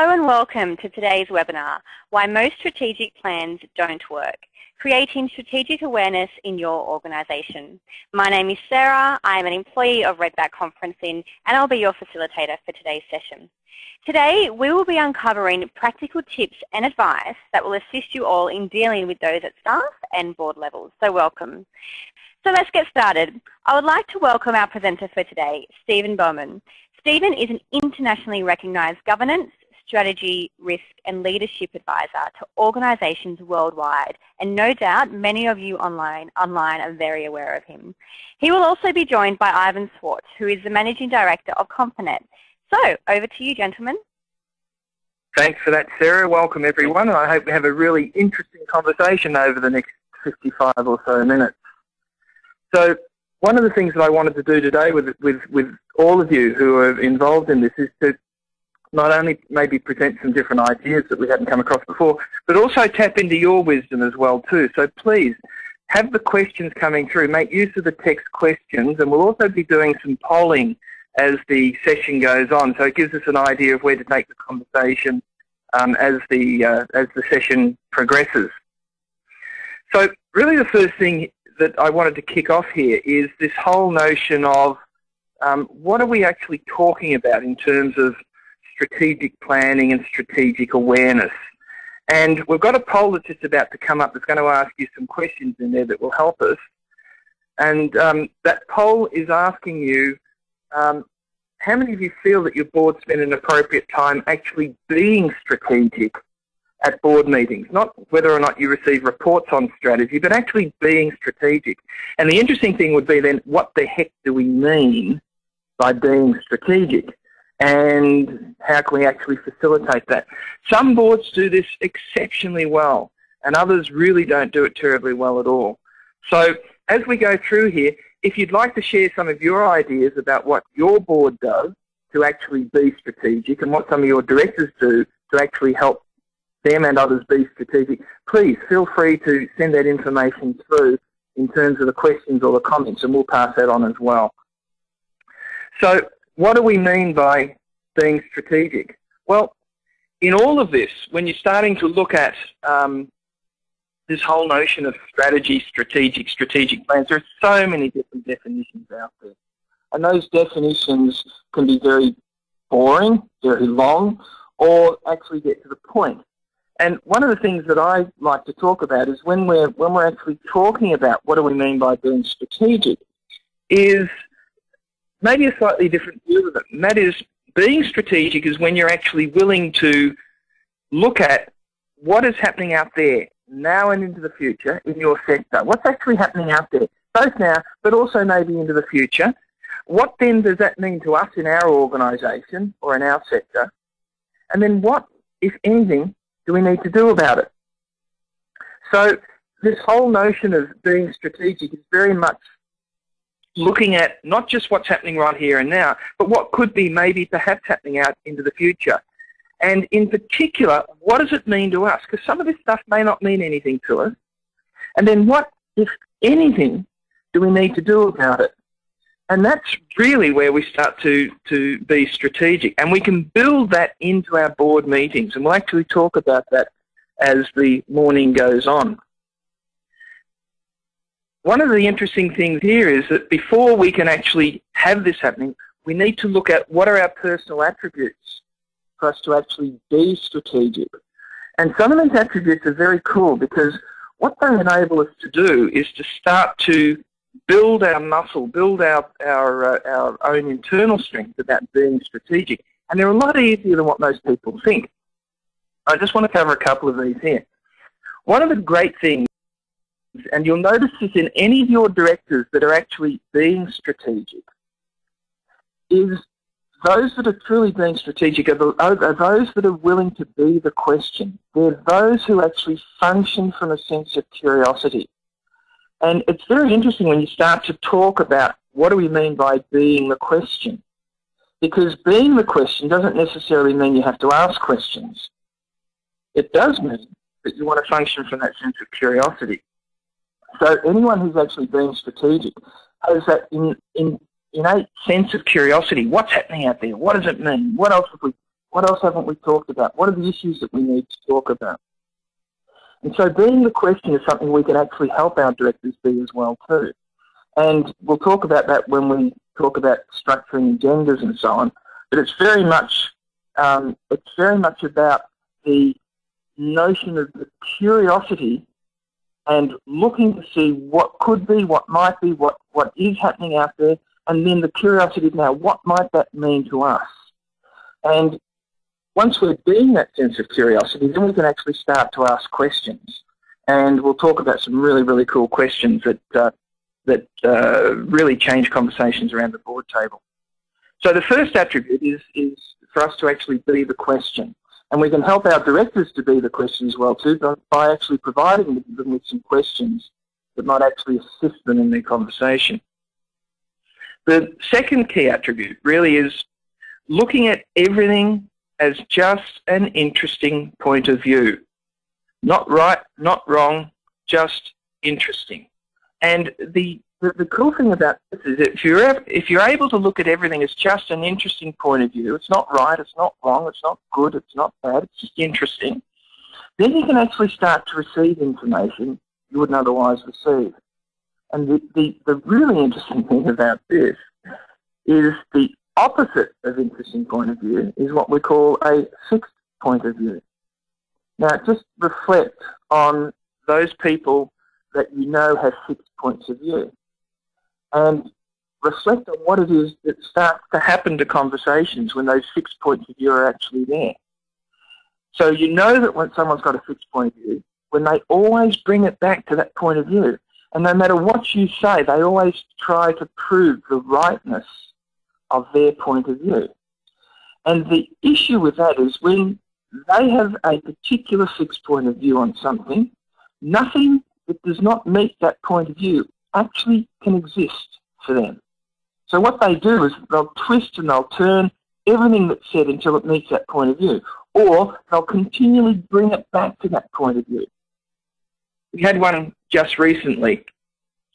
Hello and welcome to today's webinar, Why Most Strategic Plans Don't Work, Creating Strategic Awareness in Your Organisation. My name is Sarah, I am an employee of Redback Conferencing and I'll be your facilitator for today's session. Today we will be uncovering practical tips and advice that will assist you all in dealing with those at staff and board levels, so welcome. So let's get started. I would like to welcome our presenter for today, Stephen Bowman. Stephen is an internationally recognised governance, strategy, risk and leadership advisor to organisations worldwide and no doubt many of you online, online are very aware of him. He will also be joined by Ivan Swartz who is the Managing Director of Confinet. So over to you gentlemen. Thanks for that Sarah. Welcome everyone and I hope we have a really interesting conversation over the next 55 or so minutes. So one of the things that I wanted to do today with, with, with all of you who are involved in this is to not only maybe present some different ideas that we hadn't come across before, but also tap into your wisdom as well too. So please, have the questions coming through. Make use of the text questions, and we'll also be doing some polling as the session goes on. So it gives us an idea of where to take the conversation um, as the uh, as the session progresses. So really, the first thing that I wanted to kick off here is this whole notion of um, what are we actually talking about in terms of strategic planning and strategic awareness. And we've got a poll that's just about to come up that's going to ask you some questions in there that will help us. And um, that poll is asking you, um, how many of you feel that your board spend an appropriate time actually being strategic at board meetings? Not whether or not you receive reports on strategy, but actually being strategic. And the interesting thing would be then, what the heck do we mean by being strategic? And how can we actually facilitate that? Some boards do this exceptionally well and others really don't do it terribly well at all. So as we go through here, if you'd like to share some of your ideas about what your board does to actually be strategic and what some of your directors do to actually help them and others be strategic, please feel free to send that information through in terms of the questions or the comments and we'll pass that on as well. So what do we mean by being strategic? Well, in all of this, when you're starting to look at um, this whole notion of strategy, strategic, strategic plans, there are so many different definitions out there. And those definitions can be very boring, very long, or actually get to the point. And one of the things that I like to talk about is when we're, when we're actually talking about what do we mean by being strategic, is maybe a slightly different view of it. And that is being strategic is when you're actually willing to look at what is happening out there now and into the future in your sector. What's actually happening out there, both now but also maybe into the future. What then does that mean to us in our organisation or in our sector? And then what, if anything, do we need to do about it? So this whole notion of being strategic is very much looking at not just what's happening right here and now, but what could be maybe perhaps happening out into the future. And in particular, what does it mean to us? Because some of this stuff may not mean anything to us. And then what, if anything, do we need to do about it? And that's really where we start to, to be strategic. And we can build that into our board meetings. And we'll actually talk about that as the morning goes on. One of the interesting things here is that before we can actually have this happening, we need to look at what are our personal attributes for us to actually be strategic. And some of these attributes are very cool because what they enable us to do is to start to build our muscle, build our, our, uh, our own internal strength about being strategic. And they're a lot easier than what most people think. I just want to cover a couple of these here. One of the great things and you'll notice this in any of your directors that are actually being strategic, is those that are truly being strategic are, the, are, those that are willing to be the question. They're those who actually function from a sense of curiosity. And it's very interesting when you start to talk about what do we mean by being the question. Because being the question doesn't necessarily mean you have to ask questions. It does mean that you want to function from that sense of curiosity. So anyone who's actually been strategic has that in, in, innate sense of curiosity. What's happening out there? What does it mean? What else have we What else haven't we talked about? What are the issues that we need to talk about? And so being the question is something we can actually help our directors be as well too. And we'll talk about that when we talk about structuring agendas and so on. But it's very much um, it's very much about the notion of the curiosity and looking to see what could be, what might be, what, what is happening out there, and then the curiosity now, what might that mean to us? And once we're being that sense of curiosity, then we can actually start to ask questions. And we'll talk about some really, really cool questions that, uh, that uh, really change conversations around the board table. So the first attribute is, is for us to actually be the question. And we can help our directors to be the question as well too by actually providing them with some questions that might actually assist them in their conversation. The second key attribute really is looking at everything as just an interesting point of view. Not right, not wrong, just interesting. And the, the, the cool thing about this is if you're, if you're able to look at everything as just an interesting point of view, it's not right, it's not wrong, it's not good, it's not bad, it's just interesting, then you can actually start to receive information you wouldn't otherwise receive. And the, the, the really interesting thing about this is the opposite of interesting point of view is what we call a fixed point of view. Now, just reflect on those people that you know have fixed points of view and reflect on what it is that starts to happen to conversations when those fixed points of view are actually there. So you know that when someone's got a fixed point of view, when they always bring it back to that point of view, and no matter what you say, they always try to prove the rightness of their point of view. And the issue with that is when they have a particular fixed point of view on something, nothing that does not meet that point of view actually can exist for them. So what they do is they'll twist and they'll turn everything that's said until it meets that point of view. Or they'll continually bring it back to that point of view. We had one just recently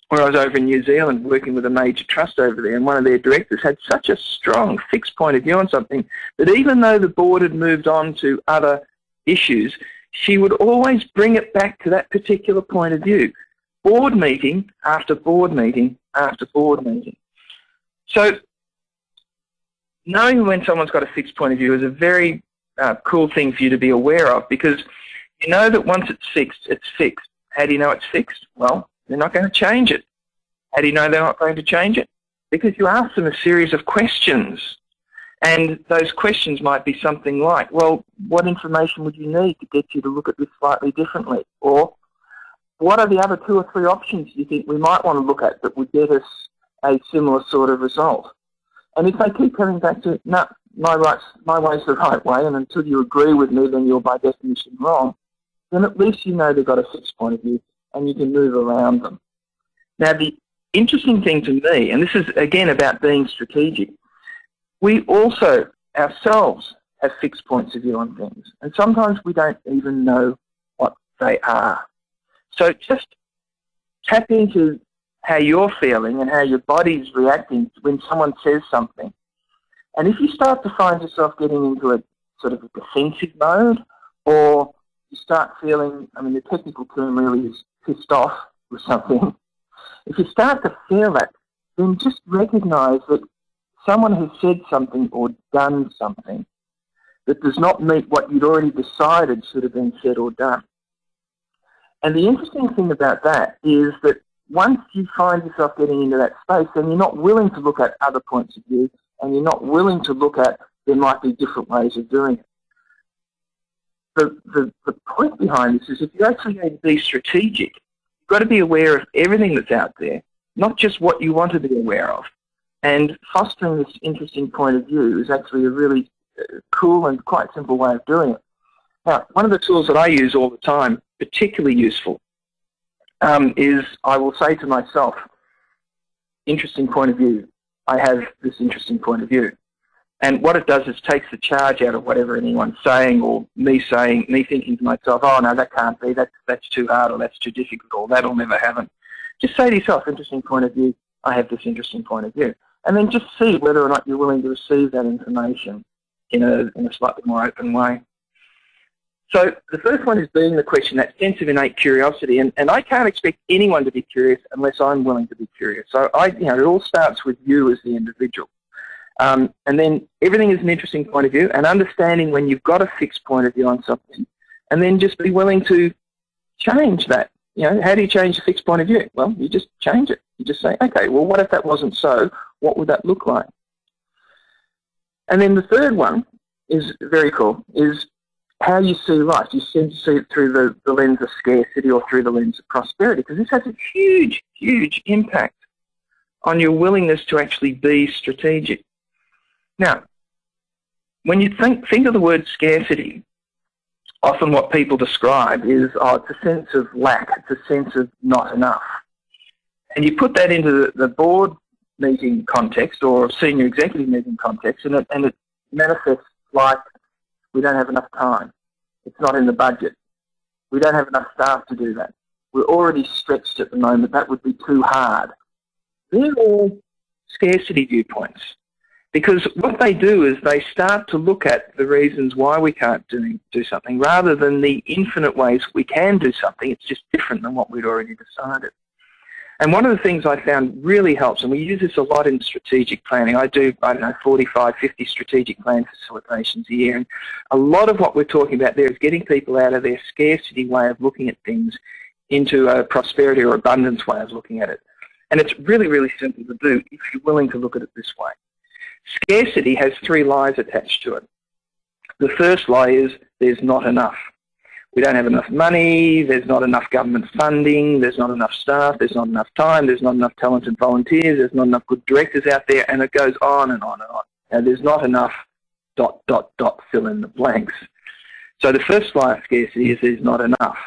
when I was over in New Zealand working with a major trust over there, and one of their directors had such a strong fixed point of view on something that even though the board had moved on to other issues, she would always bring it back to that particular point of view. Board meeting after board meeting after board meeting. So knowing when someone's got a fixed point of view is a very uh, cool thing for you to be aware of because you know that once it's fixed, it's fixed. How do you know it's fixed? Well, they're not going to change it. How do you know they're not going to change it? Because you ask them a series of questions. And those questions might be something like, well, what information would you need to get you to look at this slightly differently? Or what are the other two or three options you think we might want to look at that would get us a similar sort of result? And if they keep coming back to, no, my, rights, my way's the right way, and until you agree with me, then you're by definition wrong, then at least you know they've got a fixed point of view and you can move around them. Now, the interesting thing to me, and this is again about being strategic, we also ourselves have fixed points of view on things, and sometimes we don't even know what they are. So just tap into how you're feeling and how your body's reacting when someone says something. And if you start to find yourself getting into a sort of a defensive mode, or you start feeling, I mean, the technical term really is pissed off with something, if you start to feel that, then just recognize that someone has said something or done something that does not meet what you'd already decided should have been said or done. And the interesting thing about that is that once you find yourself getting into that space, then you're not willing to look at other points of view and you're not willing to look at there might be different ways of doing it the, the, the point behind this is if you're actually going to be strategic, you've got to be aware of everything that's out there, not just what you want to be aware of. And fostering this interesting point of view is actually a really uh, cool and quite simple way of doing it. Now, one of the tools that I use all the time, particularly useful, um, is I will say to myself, interesting point of view. I have this interesting point of view. And what it does is takes the charge out of whatever anyone's saying or me saying, me thinking to myself, oh no, that can't be, that's, that's too hard or that's too difficult or that'll never happen. Just say to yourself, interesting point of view, I have this interesting point of view. And then just see whether or not you're willing to receive that information in a, in a slightly more open way. So the first one is being the question, that sense of innate curiosity, and, and I can't expect anyone to be curious unless I'm willing to be curious. So I, you know, it all starts with you as the individual. Um, and then everything is an interesting point of view and understanding when you've got a fixed point of view on something and then just be willing to change that. You know, how do you change a fixed point of view? Well, you just change it. You just say, okay, well, what if that wasn't so? What would that look like? And then the third one is very cool, is how you see life. You seem to see it through the, the lens of scarcity or through the lens of prosperity, because this has a huge, huge impact on your willingness to actually be strategic. Now, when you think, think of the word scarcity, often what people describe is, oh, it's a sense of lack, it's a sense of not enough. And you put that into the, the board meeting context or senior executive meeting context, and it, and it manifests like we don't have enough time. It's not in the budget. We don't have enough staff to do that. We're already stretched at the moment. That would be too hard. They're all scarcity viewpoints. Because what they do is they start to look at the reasons why we can't do, do something rather than the infinite ways we can do something. It's just different than what we'd already decided. And one of the things I found really helps, and we use this a lot in strategic planning. I do, I don't know, 45, 50 strategic plan facilitations a year. And a lot of what we're talking about there is getting people out of their scarcity way of looking at things into a prosperity or abundance way of looking at it. And it's really, really simple to do if you're willing to look at it this way. Scarcity has three lies attached to it. The first lie is there's not enough. We don't have enough money, there's not enough government funding, there's not enough staff, there's not enough time, there's not enough talented volunteers, there's not enough good directors out there, and it goes on and on and on. And there's not enough dot, dot, dot, fill in the blanks. So the first lie of scarcity is there's not enough.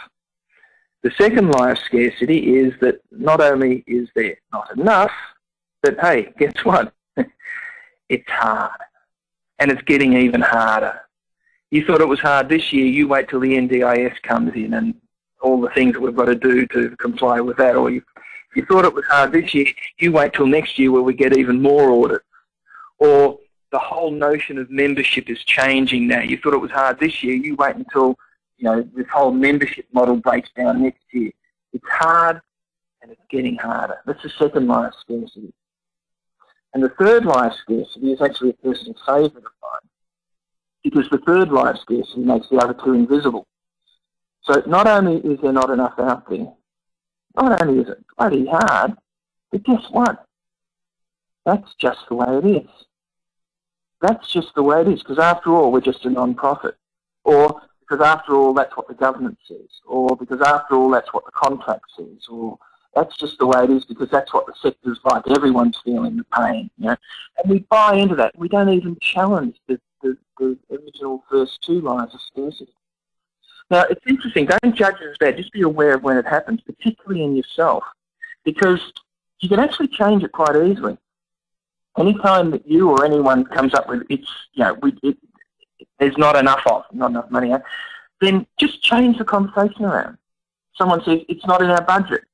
The second lie of scarcity is that not only is there not enough, but hey, guess what? it's hard. And it's getting even harder. You thought it was hard this year, you wait till the NDIS comes in and all the things that we've got to do to comply with that. Or you, you thought it was hard this year, you wait till next year where we get even more audits. Or the whole notion of membership is changing now. You thought it was hard this year, you wait until you know this whole membership model breaks down next year. It's hard and it's getting harder. That's the second line of scarcity. And the third lie of scarcity is actually a person's favourite of mine, because the third of scarcity makes the other two invisible. So not only is there not enough out there, not only is it bloody hard, but guess what? That's just the way it is. That's just the way it is, because after all, we're just a non-profit. Or because after all, that's what the government says. Or because after all, that's what the contract says. Or that's just the way it is because that's what the sector's like. Everyone's feeling the pain, you know. And we buy into that. We don't even challenge the original first two lines of scarcity. Now, it's interesting. Don't judge it as bad. Just be aware of when it happens, particularly in yourself, because you can actually change it quite easily. Anytime that you or anyone comes up with it's, you know, we, it, there's not enough of, not enough money, eh, then just change the conversation around. Someone says it's not in our budget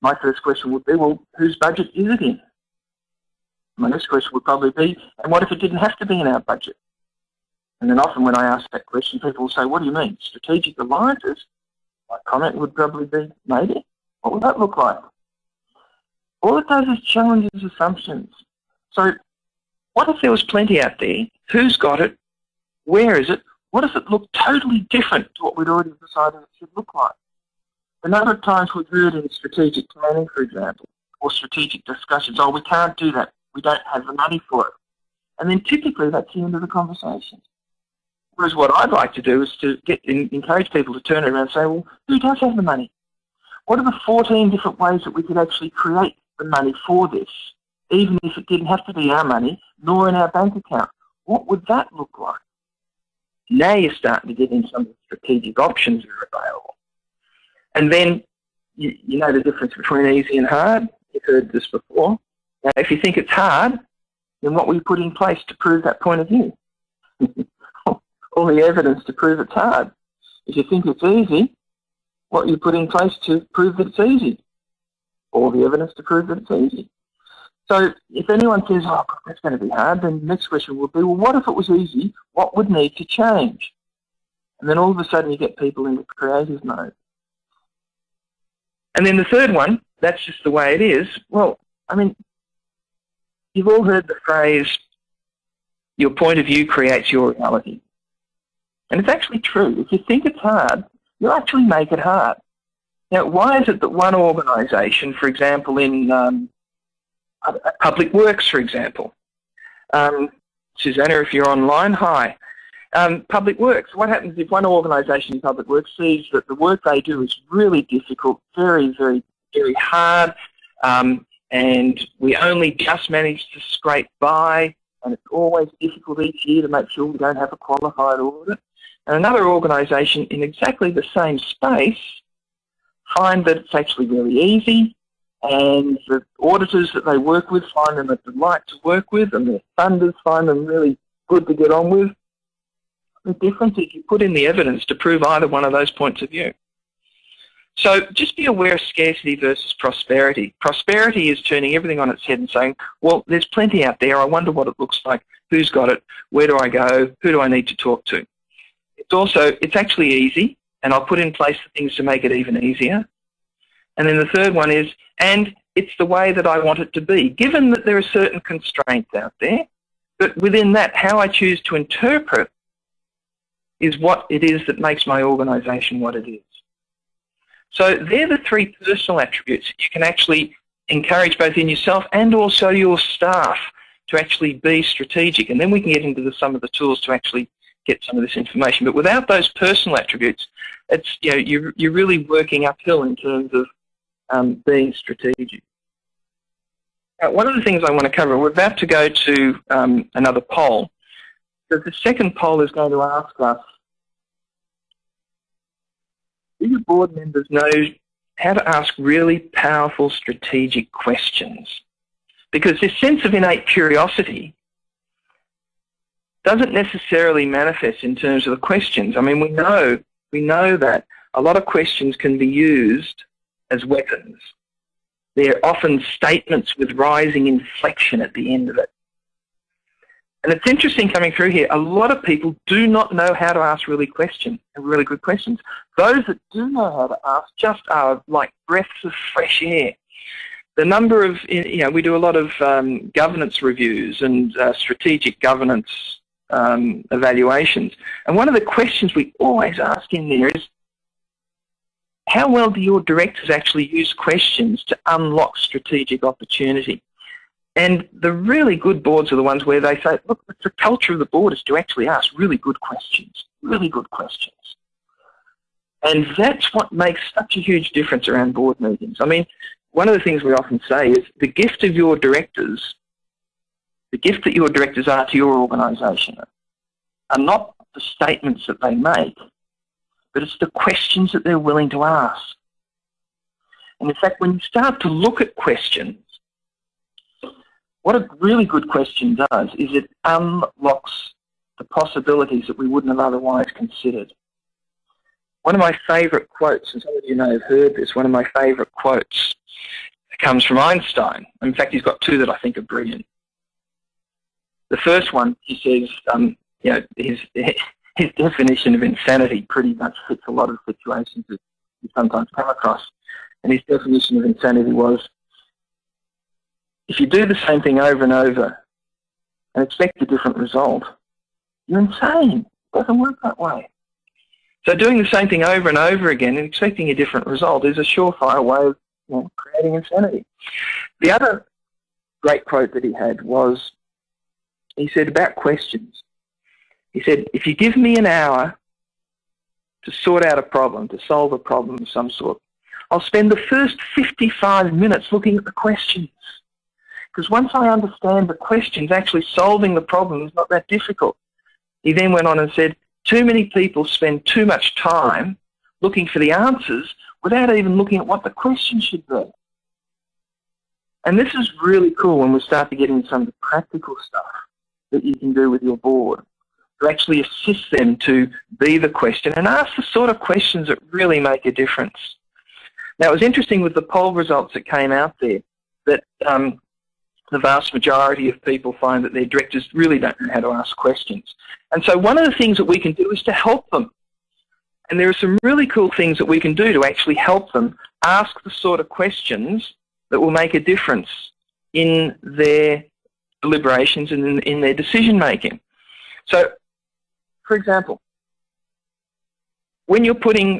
my first question would be, well, whose budget is it in? My next question would probably be, and what if it didn't have to be in our budget? And then often when I ask that question, people will say, what do you mean? Strategic alliances? My comment would probably be, maybe. What would that look like? All it does is challenges assumptions. So what if there was plenty out there? Who's got it? Where is it? What if it looked totally different to what we'd already decided it should look like? A number of times we've heard in strategic planning, for example, or strategic discussions, oh, we can't do that. We don't have the money for it. And then typically that's the end of the conversation. Whereas what I'd like to do is to get encourage people to turn around and say, well, who does have the money? What are the 14 different ways that we could actually create the money for this, even if it didn't have to be our money, nor in our bank account? What would that look like? Now you're starting to get in some of the strategic options that are available. And then you, you know the difference between easy and hard. You've heard this before. Now, if you think it's hard, then what will you put in place to prove that point of view? All the evidence to prove it's hard. If you think it's easy, what you put in place to prove that it's easy? All the evidence to prove that it's easy. So if anyone says, oh, that's going to be hard, then the next question would be, well, what if it was easy? What would need to change? And then all of a sudden you get people into creative mode. And then the third one, that's just the way it is. Well, I mean, you've all heard the phrase, your point of view creates your reality. And it's actually true. If you think it's hard, you'll actually make it hard. Now, why is it that one organisation, for example, in um, public works, for example, um, Susanna, if you're online, hi. Um, public works, what happens if one organisation in public works sees that the work they do is really difficult, very, very, very hard, um, and we only just manage to scrape by, and it's always difficult each year to make sure we don't have a qualified audit. And another organisation in exactly the same space find that it's actually really easy and the auditors that they work with find them a delight to work with and their funders find them really good to get on with. The difference is you put in the evidence to prove either one of those points of view. So just be aware of scarcity versus prosperity. Prosperity is turning everything on its head and saying, well, there's plenty out there. I wonder what it looks like. Who's got it? Where do I go? Who do I need to talk to? It's also, it's actually easy, and I'll put in place the things to make it even easier. And then the third one is, and it's the way that I want it to be, given that there are certain constraints out there, but within that, how I choose to interpret is what it is that makes my organisation what it is. So they're the three personal attributes you can actually encourage both in yourself and also your staff to actually be strategic. And then we can get into the, some of the tools to actually get some of this information. But without those personal attributes, it's you know you're you're really working uphill in terms of um, being strategic. Now, one of the things I want to cover, we're about to go to um, another poll. The second poll is going to ask us, do your board members know how to ask really powerful strategic questions? Because this sense of innate curiosity doesn't necessarily manifest in terms of the questions. I mean, we know, we know that a lot of questions can be used as weapons. They're often statements with rising inflection at the end of it. And it's interesting coming through here, a lot of people do not know how to ask really questions, really good questions. Those that do know how to ask just are like breaths of fresh air. The number of, you know, we do a lot of um, governance reviews and uh, strategic governance um, evaluations. And one of the questions we always ask in there is, how well do your directors actually use questions to unlock strategic opportunity? And the really good boards are the ones where they say, look, the culture of the board is to actually ask really good questions, really good questions. And that's what makes such a huge difference around board meetings. I mean, one of the things we often say is the gift of your directors the gift that your directors are to your organisation are not the statements that they make, but it's the questions that they're willing to ask. And in fact, when you start to look at questions, what a really good question does is it unlocks the possibilities that we wouldn't have otherwise considered. One of my favourite quotes, and some of you may have heard this, one of my favourite quotes comes from Einstein. In fact, he's got two that I think are brilliant. The first one, he says, um, you know, his, his definition of insanity pretty much fits a lot of situations that you sometimes come across. And his definition of insanity was, if you do the same thing over and over and expect a different result, you're insane. It doesn't work that way. So doing the same thing over and over again and expecting a different result is a surefire way of you know, creating insanity. The other great quote that he had was, he said about questions. He said, if you give me an hour to sort out a problem, to solve a problem of some sort, I'll spend the first 55 minutes looking at the questions. Because once I understand the questions, actually solving the problem is not that difficult. He then went on and said, too many people spend too much time looking for the answers without even looking at what the question should be. And this is really cool when we start to get into some of the practical stuff that you can do with your board to actually assist them to be the question and ask the sort of questions that really make a difference. Now, it was interesting with the poll results that came out there that um, the vast majority of people find that their directors really don't know how to ask questions. And so one of the things that we can do is to help them. And there are some really cool things that we can do to actually help them ask the sort of questions that will make a difference in their deliberations and in, in their decision making. So, for example, when you're putting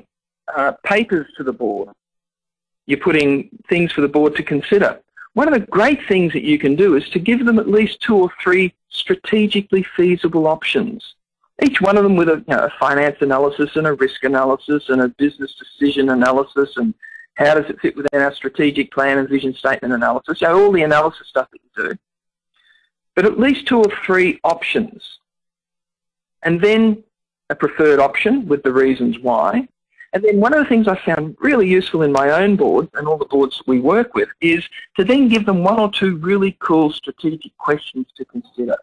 uh, papers to the board, you're putting things for the board to consider. One of the great things that you can do is to give them at least two or three strategically feasible options. Each one of them with a, you know, a finance analysis and a risk analysis and a business decision analysis and how does it fit within our strategic plan and vision statement analysis, so all the analysis stuff that you do. But at least two or three options. And then a preferred option with the reasons why, and then one of the things I found really useful in my own board and all the boards we work with is to then give them one or two really cool strategic questions to consider.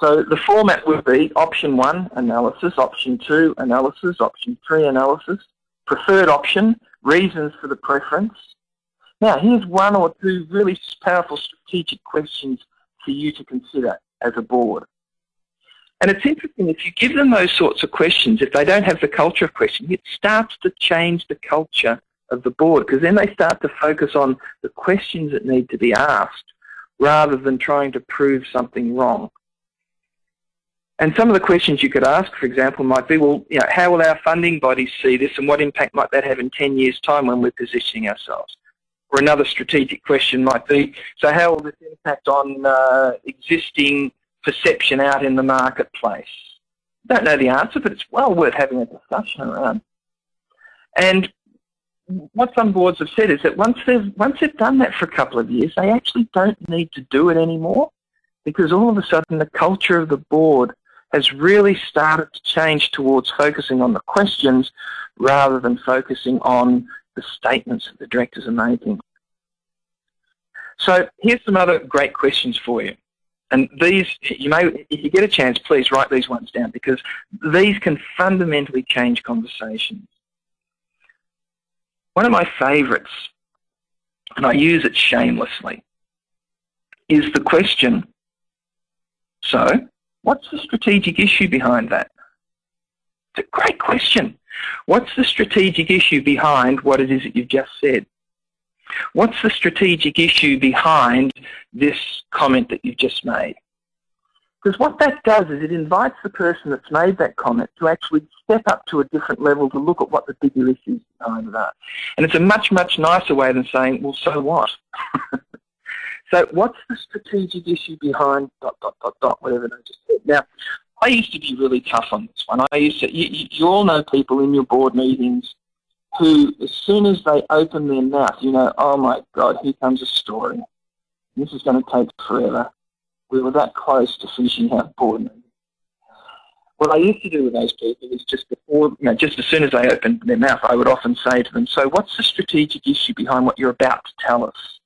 So the format would be option one, analysis, option two, analysis, option three, analysis, preferred option, reasons for the preference. Now here's one or two really powerful strategic questions for you to consider as a board. And it's interesting, if you give them those sorts of questions, if they don't have the culture of questioning, it starts to change the culture of the board because then they start to focus on the questions that need to be asked rather than trying to prove something wrong. And some of the questions you could ask, for example, might be, well, you know, how will our funding bodies see this and what impact might that have in 10 years' time when we're positioning ourselves? Or another strategic question might be, so how will this impact on uh, existing perception out in the marketplace? Don't know the answer, but it's well worth having a discussion around. And what some boards have said is that once they've once they've done that for a couple of years, they actually don't need to do it anymore because all of a sudden the culture of the board has really started to change towards focusing on the questions rather than focusing on the statements that the directors are making. So here's some other great questions for you. And these, you may, if you get a chance, please write these ones down because these can fundamentally change conversations. One of my favourites, and I use it shamelessly, is the question, so what's the strategic issue behind that? It's a great question. What's the strategic issue behind what it is that you've just said? What's the strategic issue behind this comment that you've just made? Because what that does is it invites the person that's made that comment to actually step up to a different level to look at what the bigger issues behind it are. And it's a much, much nicer way than saying, well, so what? so what's the strategic issue behind dot, dot, dot, dot, whatever they just said. Now, I used to be really tough on this one. I used to, you, you all know people in your board meetings who, as soon as they open their mouth, you know, oh my God, here comes a story. This is going to take forever. We were that close to finishing our board meeting. What I used to do with those people is just before, you know, just as soon as they opened their mouth, I would often say to them, so what's the strategic issue behind what you're about to tell us?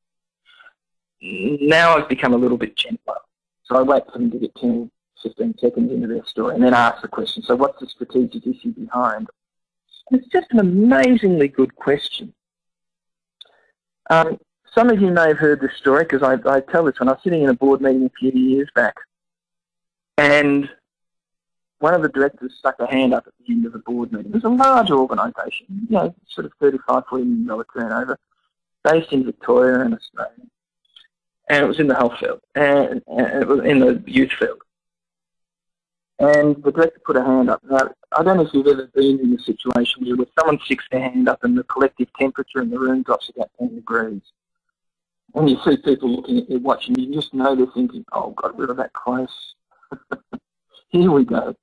Now I've become a little bit gentler. So I wait for them to get 10, 15 seconds into their story and then ask the question, so what's the strategic issue behind it's just an amazingly good question. Um, some of you may have heard this story because I, I, tell this when I was sitting in a board meeting a few years back and one of the directors stuck a hand up at the end of the board meeting. It was a large organisation, you know, sort of 35, 40 million dollar turnover, based in Victoria and Australia. And it was in the health field, and, and it was in the youth field. And the director put a hand up. Now, I don't know if you've ever been in a situation where someone sticks their hand up and the collective temperature in the room drops about 10 degrees. When you see people looking at their watch and you just know they're thinking, oh God, we are that close. Here we go.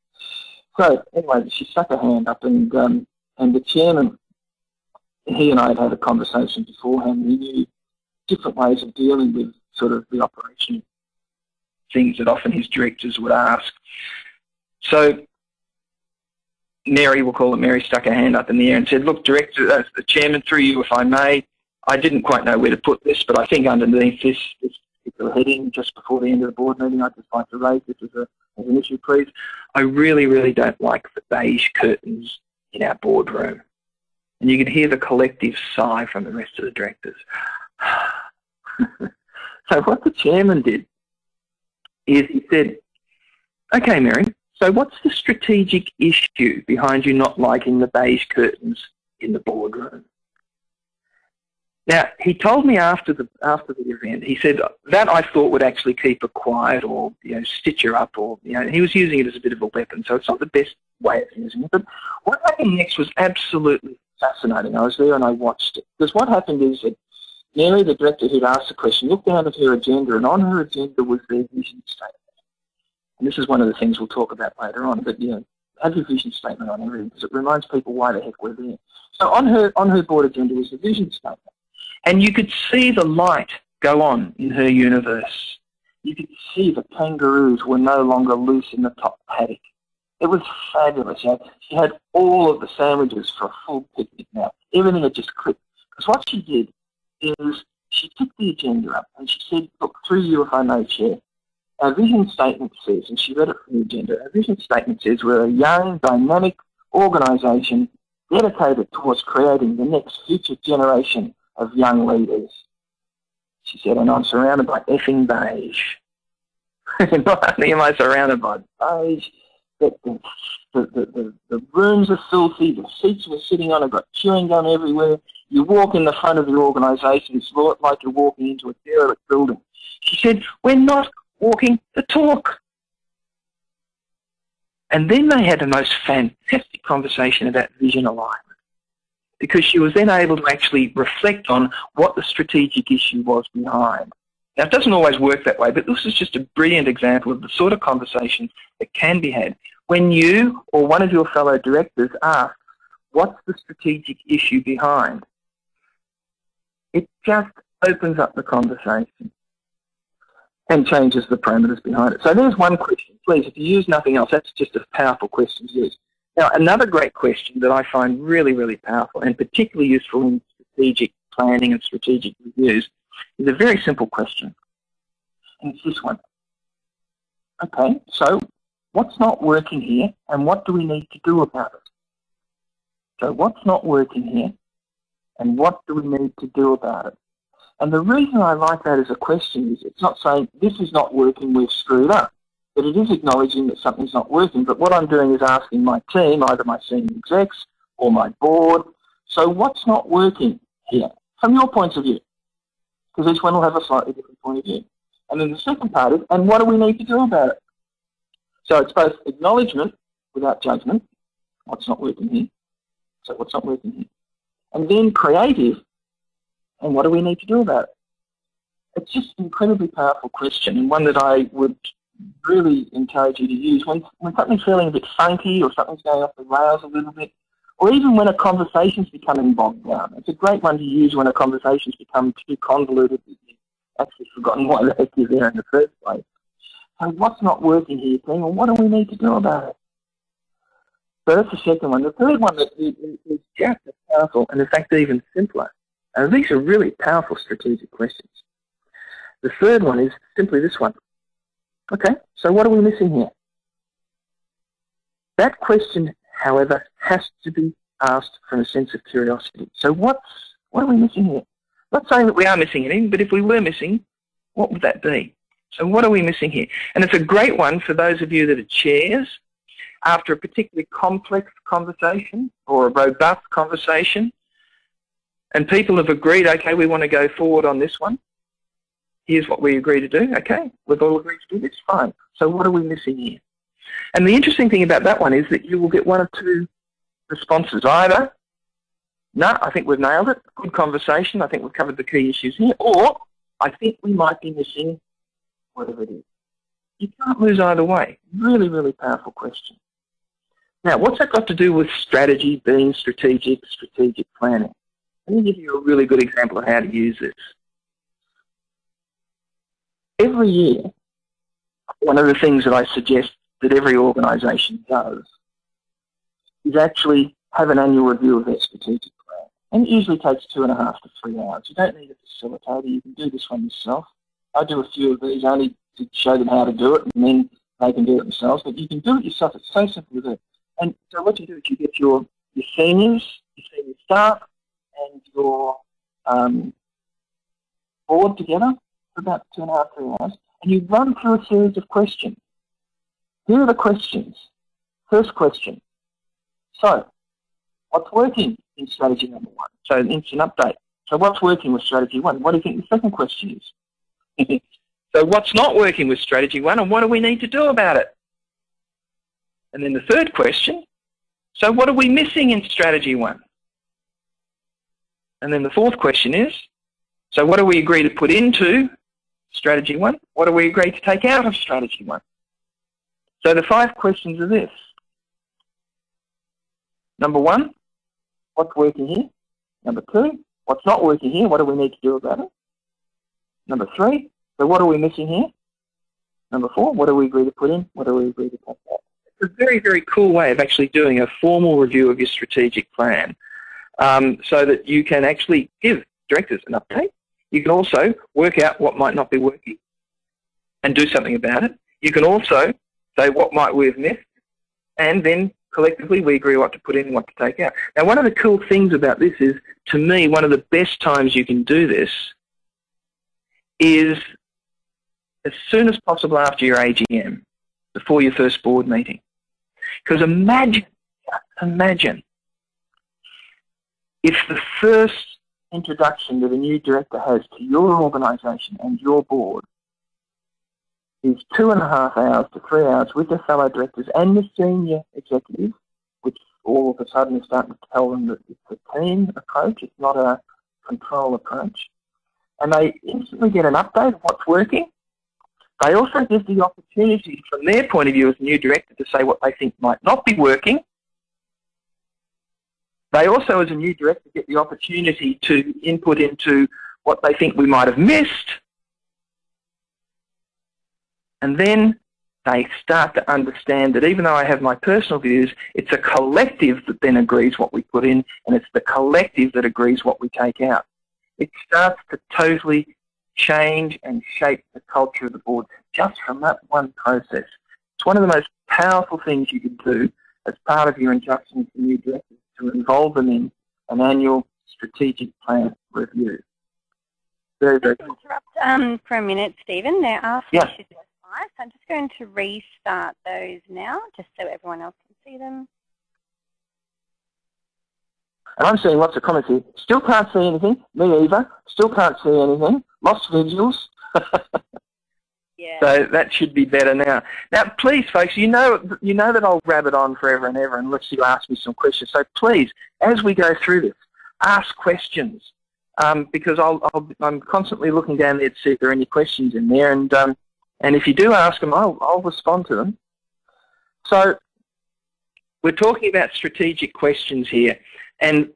So anyway, she stuck her hand up and um, and the chairman, he and I had had a conversation beforehand. We knew different ways of dealing with sort of the operation things that often his directors would ask. So Mary, we'll call it Mary, stuck her hand up in the air and said, look, Director, uh, the Chairman, through you, if I may, I didn't quite know where to put this, but I think underneath this, this particular heading, just before the end of the board meeting, I'd just like to raise this as, a, as an issue, please. I really, really don't like the beige curtains in our boardroom. And you can hear the collective sigh from the rest of the directors. So what the chairman did is he said, okay, Mary, so what's the strategic issue behind you not liking the beige curtains in the boardroom? Now, he told me after the after the event, he said that I thought would actually keep her quiet or you know stitch her up or you know he was using it as a bit of a weapon, so it's not the best way of using it. But what happened next was absolutely fascinating. I was there and I watched it because what happened is that Mary, the director who'd asked the question, looked down at her agenda, and on her agenda was their vision statement. And this is one of the things we'll talk about later on. But you know, have your vision statement on everything because it reminds people why the heck we're there. So on her on her board agenda was the vision statement. And you could see the light go on in her universe. You could see the kangaroos were no longer loose in the top paddock. It was fabulous. You know, she had all of the sandwiches for a full picnic now. Everything had just clicked. Because what she did is she took the agenda up and she said, look, through you if I may, Chair, our vision statement says, and she read it from the agenda, our vision statement says we're a young, dynamic organisation dedicated towards creating the next future generation of young leaders. She said, and I'm surrounded by effing beige. Not only am I surrounded by beige, but the, the, the, the, rooms are filthy, the seats we're sitting on have got chewing gum everywhere. You walk in the front of the organisation, it's like you're walking into a derelict building. She said, we're not walking the talk. And then they had the most fantastic conversation about vision alignment because she was then able to actually reflect on what the strategic issue was behind. Now, it doesn't always work that way, but this is just a brilliant example of the sort of conversation that can be had when you or one of your fellow directors asks, what's the strategic issue behind? It just opens up the conversation and changes the parameters behind it. So there's one question. Please, if you use nothing else, that's just a powerful question to use. Now, another great question that I find really, really powerful and particularly useful in strategic planning and strategic reviews is a very simple question. And it's this one. Okay, so what's not working here and what do we need to do about it? So what's not working here and what do we need to do about it? And the reason I like that as a question is it's not saying this is not working, we've screwed up. But it is acknowledging that something's not working. But what I'm doing is asking my team, either my senior execs or my board, so what's not working here from your point of view? Because each one will have a slightly different point of view. And then the second part is, and what do we need to do about it? So it's both acknowledgement without judgment, what's not working here, so what's not working here, and then creative, and what do we need to do about it? It's just an incredibly powerful question and one that I would really encourage you to use when, when something's feeling a bit funky or something's going off the rails a little bit, or even when a conversation's becoming bogged down. It's a great one to use when a conversation's become too convoluted that you've actually forgotten why the heck you're there in the first place. So what's not working here, team, and what do we need to do about it? So that's the second one. The third one is just as powerful, and in fact even simpler. And these are really powerful strategic questions. The third one is simply this one. Okay, so what are we missing here? That question, however, has to be asked from a sense of curiosity. So what's, what are we missing here? Not saying that we are missing anything, but if we were missing, what would that be? So what are we missing here? And it's a great one for those of you that are chairs after a particularly complex conversation or a robust conversation and people have agreed, okay, we want to go forward on this one here's what we agree to do. Okay, we've all agreed to do this. Fine. So what are we missing here? And the interesting thing about that one is that you will get one or two responses. Either, no, I think we've nailed it. Good conversation. I think we've covered the key issues here. Or, I think we might be missing whatever it is. You can't lose either way. Really, really powerful question. Now, what's that got to do with strategy, being strategic, strategic planning? Let me give you a really good example of how to use this every year, one of the things that I suggest that every organisation does is actually have an annual review of their strategic plan. And it usually takes two and a half to three hours. You don't need a facilitator. You can do this one yourself. I do a few of these only to show them how to do it, and then they can do it themselves. But you can do it yourself. It's so simple to do. And so what you do is you get your, your seniors, your senior staff, and your um, board together, for about two and a half, three hours, and you run through a series of questions. Here are the questions. First question. So, what's working in strategy number one? So an instant update. So what's working with strategy one? What do you think the second question is? so what's not working with strategy one and what do we need to do about it? And then the third question, so what are we missing in strategy one? And then the fourth question is, so what do we agree to put into strategy one? What do we agree to take out of strategy one? So the five questions are this. Number one, what's working here? Number two, what's not working here? What do we need to do about it? Number three, so what are we missing here? Number four, what do we agree to put in? What do we agree to take out? It's a very, very cool way of actually doing a formal review of your strategic plan um, so that you can actually give directors an update. You can also work out what might not be working and do something about it. You can also say what might we have missed, and then collectively we agree what to put in and what to take out. Now one of the cool things about this is, to me, one of the best times you can do this is as soon as possible after your AGM, before your first board meeting. Because imagine, imagine if the first introduction that a new director has to your organisation and your board is two and a half hours to three hours with the fellow directors and the senior executives, which all of a sudden is starting to tell them that it's a team approach, it's not a control approach. And they instantly get an update of what's working. They also give the opportunity from their point of view as a new director to say what they think might not be working. They also, as a new director, get the opportunity to input into what they think we might have missed and then they start to understand that even though I have my personal views, it's a collective that then agrees what we put in, and it's the collective that agrees what we take out. It starts to totally change and shape the culture of the board just from that one process. It's one of the most powerful things you can do as part of your induction to new directors to involve them in an annual strategic plan review. Very, very cool. interrupt um, for a minute, Stephen. There are some yeah. issues Nice. I'm just going to restart those now, just so everyone else can see them. And I'm seeing lots of comments here. Still can't see anything. Me either. Still can't see anything. Lost visuals. So that should be better now. Now, please, folks, you know you know that I'll rabbit on forever and ever unless you ask me some questions. So please, as we go through this, ask questions um, because I'll, i am constantly looking down there to see if there are any questions in there. And um, and if you do ask them, I'll, I'll respond to them. So we're talking about strategic questions here. And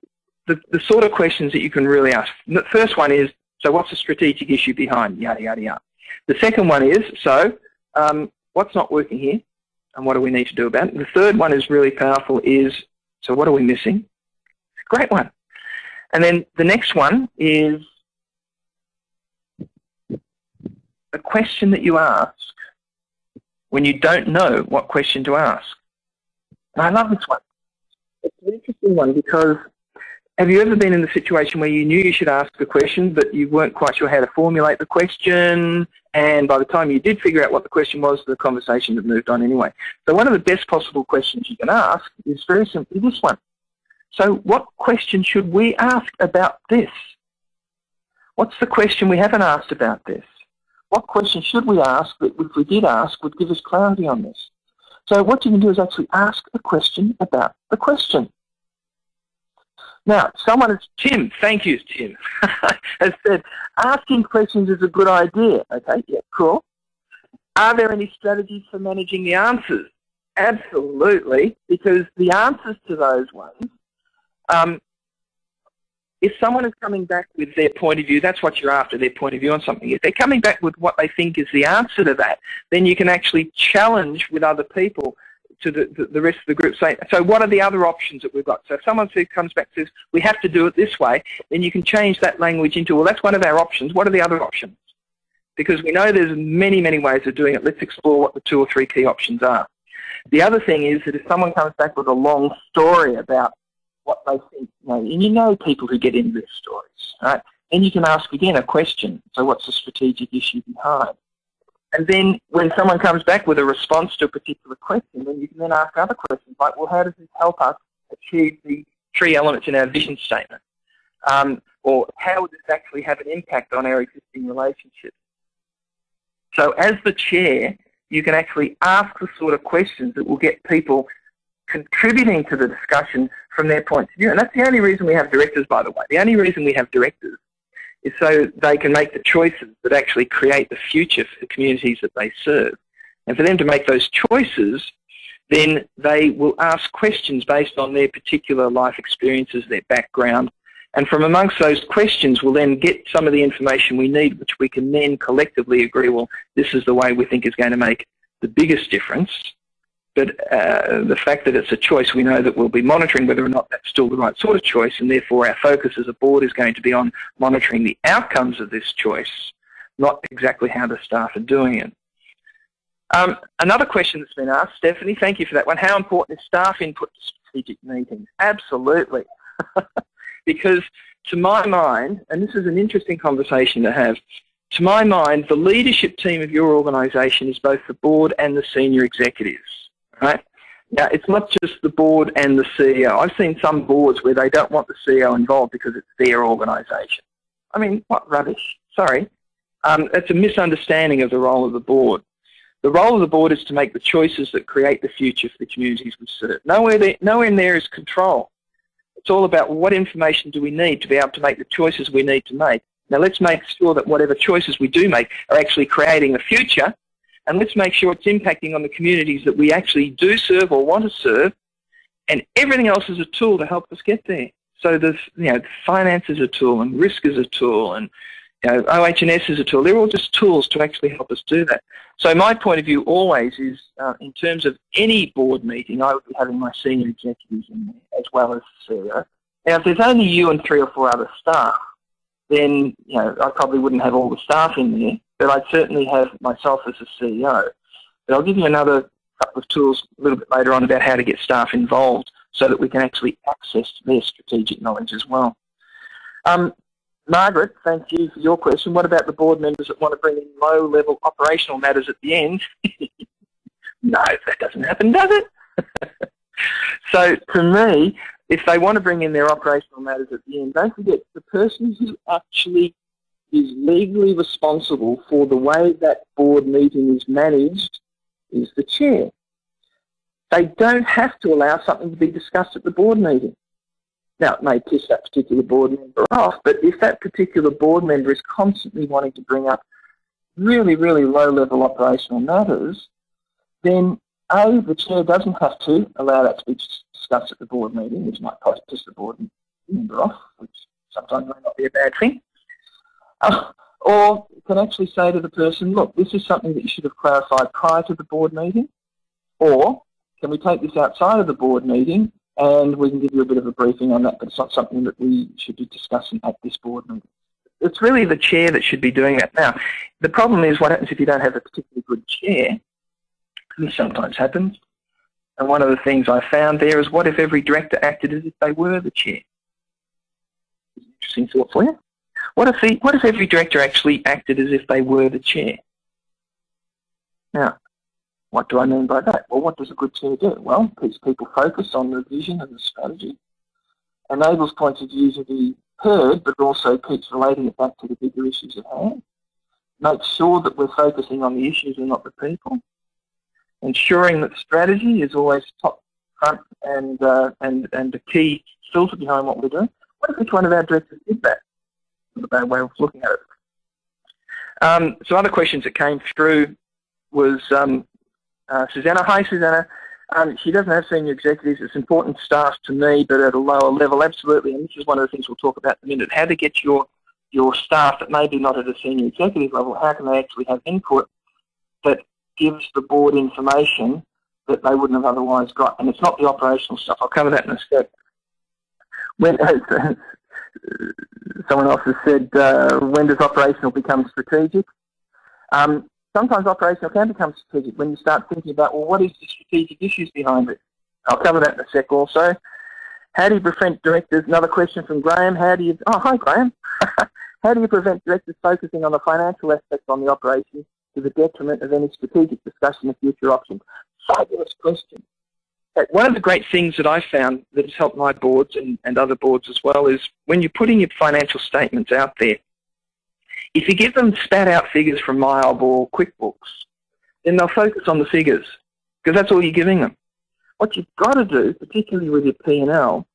the, the sort of questions that you can really ask. The first one is, so what's the strategic issue behind yada, yada, yada. The second one is, so um, what's not working here and what do we need to do about it? The third one is really powerful is, so what are we missing? Great one. And then the next one is, a question that you ask when you don't know what question to ask. And I love this one. It's an interesting one because have you ever been in the situation where you knew you should ask a question but you weren't quite sure how to formulate the question and by the time you did figure out what the question was, the conversation had moved on anyway. So one of the best possible questions you can ask is very simply this one. So what question should we ask about this? What's the question we haven't asked about this? what question should we ask that if we did ask would give us clarity on this? So what you can do is actually ask a question about the question. Now, someone has, Tim, thank you, Tim, has said, asking questions is a good idea. Okay, yeah, cool. Are there any strategies for managing the answers? Absolutely, because the answers to those ones um, if someone is coming back with their point of view, that's what you're after, their point of view on something. If they're coming back with what they think is the answer to that, then you can actually challenge with other people to the, the, the, rest of the group saying, so what are the other options that we've got? So if someone who comes back says, we have to do it this way, then you can change that language into, well, that's one of our options. What are the other options? Because we know there's many, many ways of doing it. Let's explore what the two or three key options are. The other thing is that if someone comes back with a long story about what they think. You know, and you know people who get into their stories, right? then you can ask again a question. So what's the strategic issue behind? And then when someone comes back with a response to a particular question, then you can then ask other questions like, well, how does this help us achieve the three elements in our vision statement? Um, or how would this actually have an impact on our existing relationships? So as the chair, you can actually ask the sort of questions that will get people contributing to the discussion from their point of view. And that's the only reason we have directors, by the way. The only reason we have directors is so they can make the choices that actually create the future for the communities that they serve. And for them to make those choices, then they will ask questions based on their particular life experiences, their background, and from amongst those questions, we'll then get some of the information we need, which we can then collectively agree, well, this is the way we think is going to make the biggest difference. But uh, the fact that it's a choice, we know that we'll be monitoring whether or not that's still the right sort of choice, and therefore our focus as a board is going to be on monitoring the outcomes of this choice, not exactly how the staff are doing it. Um, another question that's been asked, Stephanie, thank you for that one. How important is staff input to strategic meetings? Absolutely. because to my mind, and this is an interesting conversation to have, to my mind, the leadership team of your organisation is both the board and the senior executives, right? Now, it's not just the board and the CEO. I've seen some boards where they don't want the CEO involved because it's their organisation. I mean, what rubbish. Sorry. Um, it's a misunderstanding of the role of the board. The role of the board is to make the choices that create the future for the communities we serve. Nowhere, there, nowhere in there is control. It's all about what information do we need to be able to make the choices we need to make. Now let's make sure that whatever choices we do make are actually creating the future and let's make sure it's impacting on the communities that we actually do serve or want to serve and everything else is a tool to help us get there. So there's, you know, finance is a tool and risk is a tool and you know, OH&S is a tool. They're all just tools to actually help us do that. So my point of view always is, uh, in terms of any board meeting, I would be having my senior executives in there as well as the CEO. Now, if there's only you and three or four other staff, then you know I probably wouldn't have all the staff in there, but I'd certainly have myself as a CEO. But I'll give you another couple of tools a little bit later on about how to get staff involved so that we can actually access their strategic knowledge as well. Um, Margaret, thank you for your question. What about the board members that want to bring in low-level operational matters at the end? no, that doesn't happen, does it? so to me, if they want to bring in their operational matters at the end, don't forget the person who actually is legally responsible for the way that board meeting is managed is the chair. They don't have to allow something to be discussed at the board meeting. Now, it may piss that particular board member off, but if that particular board member is constantly wanting to bring up really, really low-level operational matters, then A, the chair doesn't have to allow that to be discussed at the board meeting, which might piss the board member off, which sometimes may not be a bad thing. Or can actually say to the person, look, this is something that you should have clarified prior to the board meeting, or can we take this outside of the board meeting and we can give you a bit of a briefing on that, but it's not something that we should be discussing at this board meeting. It's really the chair that should be doing that. Now, the problem is what happens if you don't have a particularly good chair? This sometimes happens. And one of the things I found there is what if every director acted as if they were the chair? Interesting thought for you. What if, the, what if every director actually acted as if they were the chair? Now, what do I mean by that? Well, what does a good chair do? Well, keeps people focused on the vision and the strategy, enables points of view to be heard, but also keeps relating it back to the bigger issues at hand, makes sure that we're focusing on the issues and not the people, ensuring that strategy is always top front and, uh, and, and the key filter behind what we're doing. What if each one of our directors did that? A bad way of looking at it. Um, some other questions that came through was um, uh, Susanna. Hi, Susanna. Um, she doesn't have senior executives. It's important staff to me, but at a lower level, absolutely. And this is one of the things we'll talk about in a minute. How to get your your staff that maybe not at a senior executive level, how can they actually have input that gives the board information that they wouldn't have otherwise got? And it's not the operational stuff. I'll cover that in a step. When, someone else has said, uh, when does operational become strategic? Um, sometimes operational can become strategic when you start thinking about, well, what is the strategic issues behind it? I'll cover that in a sec also. How do you prevent directors? Another question from Graham. How do you? Oh, hi Graham. How do you prevent directors focusing on the financial aspects on the operation to the detriment of any strategic discussion of future options? Fabulous question. One of the great things that I found that has helped my boards and, and other boards as well is when you're putting your financial statements out there, if you give them spat out figures from MYOB or QuickBooks, then they'll focus on the figures because that's all you're giving them. What you've got to do, particularly with your P&L,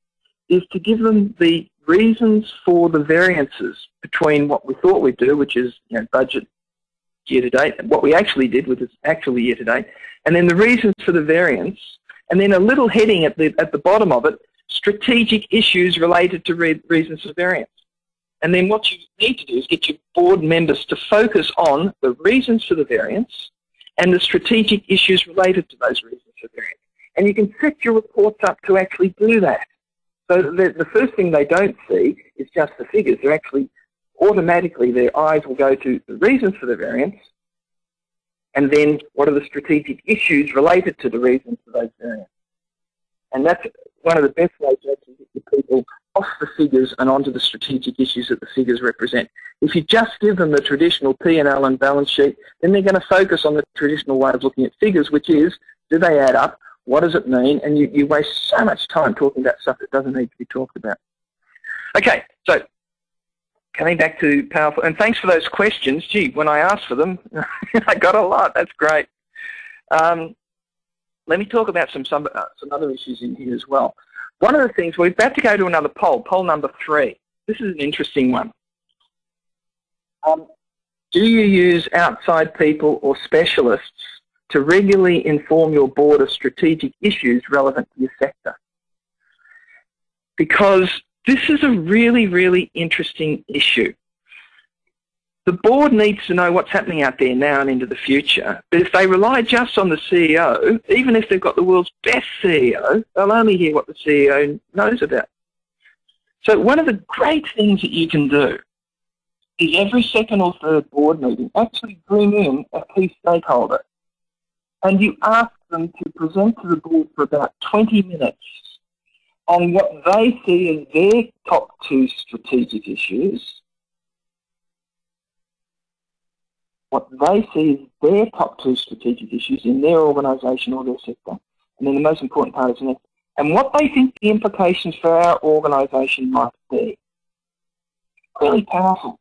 is to give them the reasons for the variances between what we thought we'd do, which is you know, budget year to date, what we actually did, which is actually year to date, and then the reasons for the variance, and then a little heading at the, at the bottom of it, strategic issues related to re reasons for variance. And then what you need to do is get your board members to focus on the reasons for the variance and the strategic issues related to those reasons for variance. And you can set your reports up to actually do that. So the, the first thing they don't see is just the figures. They're actually automatically their eyes will go to the reasons for the variance and then what are the strategic issues related to the reasons for those variants. And that's one of the best ways to actually get the people off the figures and onto the strategic issues that the figures represent. If you just give them the traditional P&L and balance sheet, then they're going to focus on the traditional way of looking at figures, which is, do they add up? What does it mean? And you, you waste so much time talking about stuff that doesn't need to be talked about. Okay, so coming back to powerful, and thanks for those questions. Gee, when I asked for them, I got a lot. That's great. Um, let me talk about some some, uh, some other issues in here as well. One of the things, we're about to go to another poll, poll number three. This is an interesting one. Um, do you use outside people or specialists to regularly inform your board of strategic issues relevant to your sector? Because this is a really, really interesting issue. The board needs to know what's happening out there now and into the future. But if they rely just on the CEO, even if they've got the world's best CEO, they'll only hear what the CEO knows about. So one of the great things that you can do is every second or third board meeting actually bring in a key stakeholder and you ask them to present to the board for about 20 minutes on what they see as their top two strategic issues, what they see as their top two strategic issues in their organisation or their sector, and then the most important part is next, and what they think the implications for our organisation might be. Really powerful.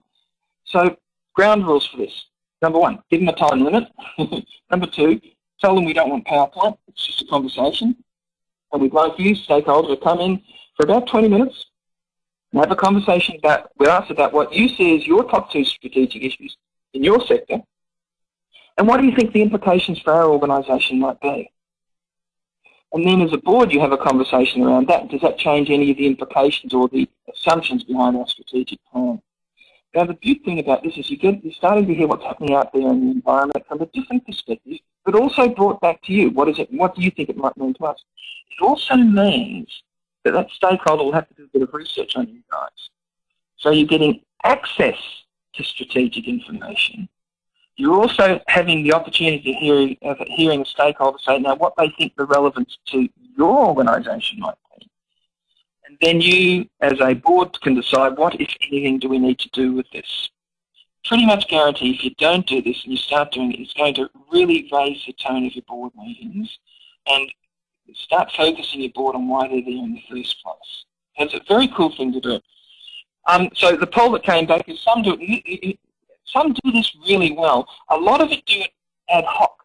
So, ground rules for this. Number one, give them a time limit. Number two, tell them we don't want PowerPoint, it's just a conversation and we'd like you, stakeholders, to come in for about 20 minutes and have a conversation about, with us about what you see as your top two strategic issues in your sector and what do you think the implications for our organisation might be. And then as a board you have a conversation around that. Does that change any of the implications or the assumptions behind our strategic plan? Now the big thing about this is you get, you're starting to hear what's happening out there in the environment from a different perspective, but also brought back to you. What is it? What do you think it might mean to us? It also means that that stakeholder will have to do a bit of research on you guys. So you're getting access to strategic information. You're also having the opportunity to hear, of hearing a stakeholder say now what they think the relevance to your organisation might then you, as a board, can decide what, if anything, do we need to do with this. Pretty much guarantee if you don't do this and you start doing it, it's going to really raise the tone of your board meetings and start focusing your board on why they're there in the first place. It's a very cool thing to do. Um, so the poll that came back is some do it, some do this really well. A lot of it do it ad hoc.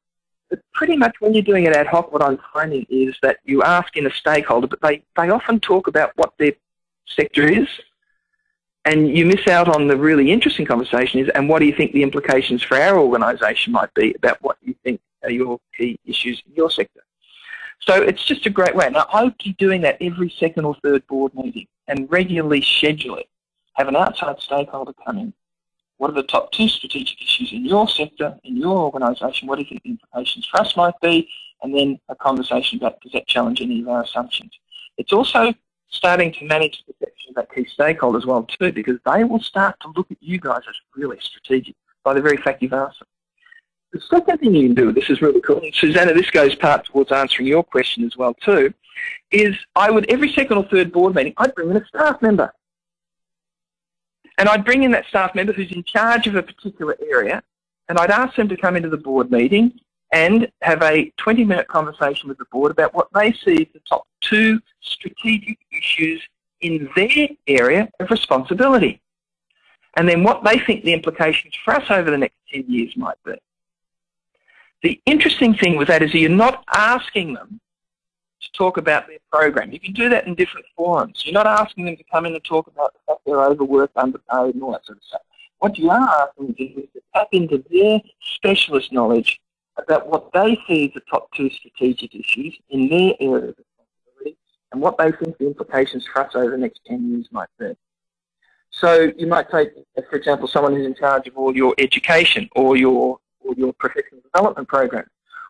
But pretty much when you're doing it ad hoc, what I'm finding is that you ask in a stakeholder, but they, they often talk about what their sector is, and you miss out on the really interesting conversation is, and what do you think the implications for our organisation might be about what you think are your key issues in your sector. So it's just a great way. Now, I hope you're doing that every second or third board meeting and regularly schedule it. Have an outside stakeholder come in. What are the top two strategic issues in your sector, in your organisation? What do you think the implications for us might be? And then a conversation about does that challenge any of our assumptions? It's also starting to manage the perception of that key stakeholder as well too, because they will start to look at you guys as really strategic by the very fact you've asked them. The second thing you can do, this is really cool, and Susanna, this goes part towards answering your question as well too, is I would, every second or third board meeting, I'd bring in a staff member. And I'd bring in that staff member who's in charge of a particular area, and I'd ask them to come into the board meeting and have a 20-minute conversation with the board about what they see as the top two strategic issues in their area of responsibility. And then what they think the implications for us over the next 10 years might be. The interesting thing with that is you're not asking them to talk about their program. You can do that in different forums. You're not asking them to come in and talk about the fact they're overworked, underpaid, and all that sort of stuff. What you are asking them to do is to tap into their specialist knowledge about what they see as the top two strategic issues in their area of responsibility and what they think the implications for us over the next 10 years might be. So you might take, for example, someone who's in charge of all your education or your, or your professional development program.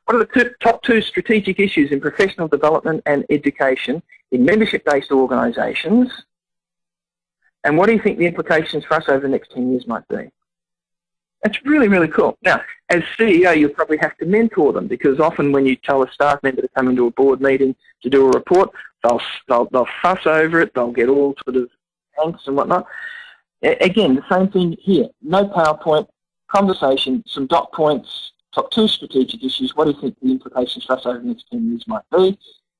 What are the top two strategic issues in professional development and education in membership-based organisations? And what do you think the implications for us over the next 10 years might be? That's really, really cool. Now, as CEO, you'll probably have to mentor them because often when you tell a staff member to come into a board meeting to do a report, they'll, they'll, they'll fuss over it, they'll get all sort of angst and whatnot. Again, the same thing here. No PowerPoint, conversation, some dot points, top two strategic issues. What do you think the implications for us over the next 10 years might be?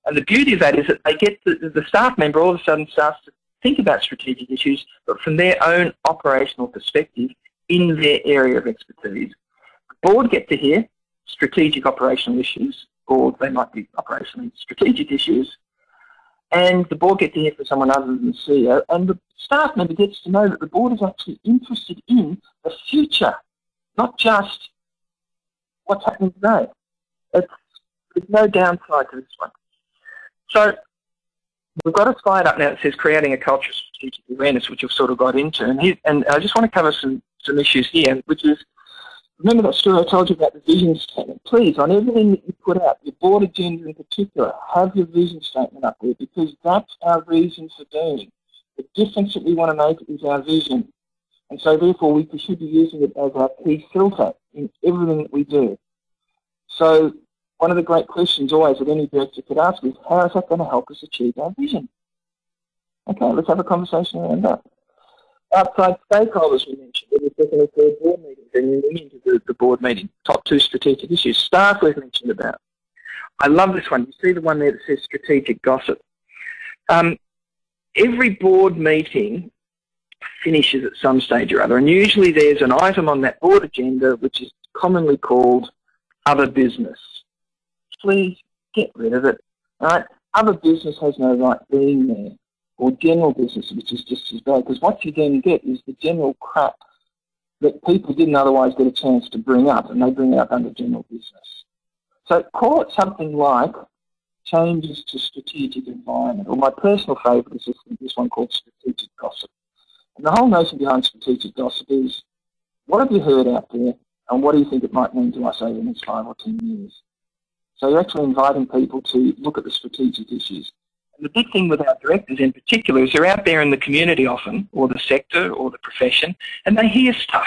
And the beauty of that is that they get the, the staff member all of a sudden starts to think about strategic issues, but from their own operational perspective in their area of expertise. The board get to hear strategic operational issues, or they might be operationally strategic issues, and the board get to hear from someone other than the CEO, and the staff member gets to know that the board is actually interested in the future, not just what's happening today. It's, there's no downside to this one. So we've got a slide up now that says creating a culture of strategic awareness, which we've sort of got into, and, he, and I just want to cover some some issues here, which is, remember that story I told you about the vision statement? Please, on everything that you put out, your board agenda in particular, have your vision statement up there because that's our reason for doing. The difference that we want to make is our vision. And so therefore we should be using it as our key filter in everything that we do. So one of the great questions always that any director could ask is, how is that going to help us achieve our vision? Okay, let's have a conversation around that outside stakeholders we mentioned in the second or third board meeting, bringing them into the, the board meeting. Top two strategic issues. Staff we've mentioned about. I love this one. You see the one there that says strategic gossip. Um, every board meeting finishes at some stage or other, and usually there's an item on that board agenda which is commonly called other business. Please get rid of it. Right? Other business has no right being there or general business, which is just as bad. Because what you then get is the general crap that people didn't otherwise get a chance to bring up, and they bring up under general business. So call it something like changes to strategic environment, or my personal favourite is this, this one called strategic gossip. And the whole notion behind strategic gossip is, what have you heard out there, and what do you think it might mean to us over the next five or ten years? So you're actually inviting people to look at the strategic issues. And the big thing with our directors in particular is they're out there in the community often, or the sector, or the profession, and they hear stuff.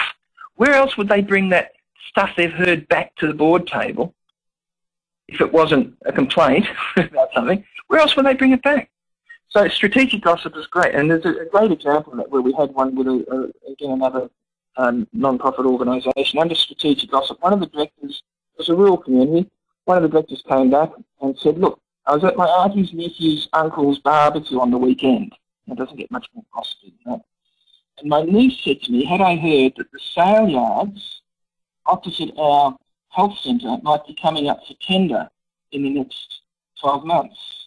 Where else would they bring that stuff they've heard back to the board table if it wasn't a complaint about something? Where else would they bring it back? So strategic gossip is great, and there's a, great example of that where we had one with, a, a, again, another um, non-profit organisation. Under strategic gossip, one of the directors was a rural community. One of the directors came back and said, look, I was at my auntie's nephew's uncle's barbecue on the weekend. It doesn't get much more costly than that. And my niece said to me, had I heard that the sale yards opposite our health centre might be coming up for tender in the next 12 months.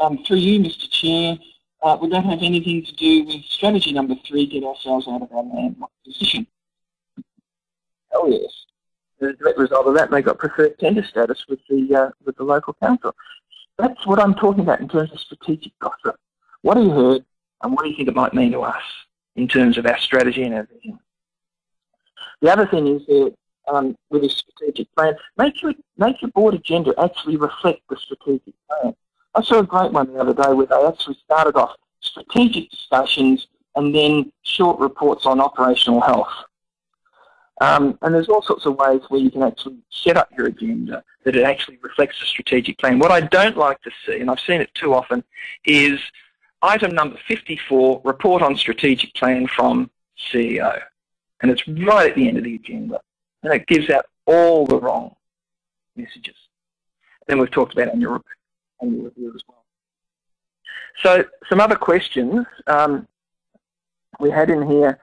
Um, through you, Mr Chair, uh, that have anything to do with strategy number three, get ourselves out of our landlocked position? Oh yes. As a direct result of that, they got preferred tender status with the uh, with the local council. That's what I'm talking about in terms of strategic gossip. What have you heard and what do you think it might mean to us in terms of our strategy and our vision? The other thing is that um, with a strategic plan, make your, make your board agenda actually reflect the strategic plan. I saw a great one the other day where they actually started off strategic discussions and then short reports on operational health. Um, and there's all sorts of ways where you can actually set up your agenda that it actually reflects the strategic plan. What I don't like to see, and I've seen it too often, is item number 54, report on strategic plan from CEO. And it's right at the end of the agenda. And it gives out all the wrong messages. Then we've talked about annual, annual review as well. So some other questions um, we had in here.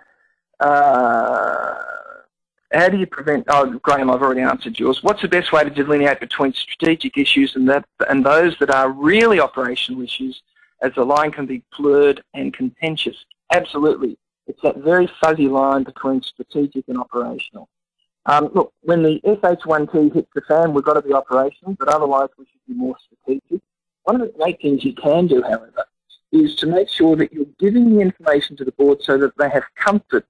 Uh, how do you prevent, oh Graham, I've already answered yours. What's the best way to delineate between strategic issues and, that, and those that are really operational issues as the line can be blurred and contentious? Absolutely. It's that very fuzzy line between strategic and operational. Um, look, when the SH1T hits the fan, we've got to be operational, but otherwise we should be more strategic. One of the great things you can do, however, is to make sure that you're giving the information to the board so that they have comfort